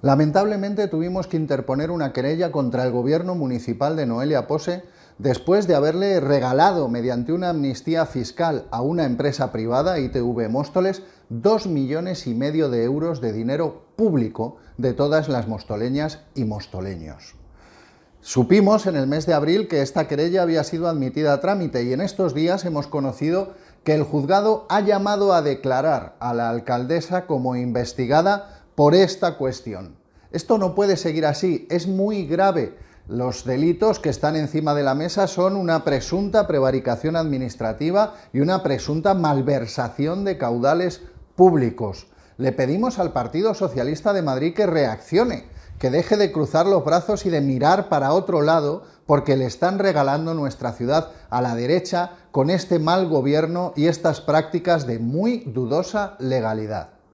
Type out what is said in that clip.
Lamentablemente tuvimos que interponer una querella contra el gobierno municipal de Noelia Pose después de haberle regalado mediante una amnistía fiscal a una empresa privada, ITV Móstoles, dos millones y medio de euros de dinero público de todas las mostoleñas y mostoleños. Supimos en el mes de abril que esta querella había sido admitida a trámite y en estos días hemos conocido que el juzgado ha llamado a declarar a la alcaldesa como investigada por esta cuestión. Esto no puede seguir así, es muy grave. Los delitos que están encima de la mesa son una presunta prevaricación administrativa y una presunta malversación de caudales públicos. Le pedimos al Partido Socialista de Madrid que reaccione, que deje de cruzar los brazos y de mirar para otro lado porque le están regalando nuestra ciudad a la derecha con este mal gobierno y estas prácticas de muy dudosa legalidad.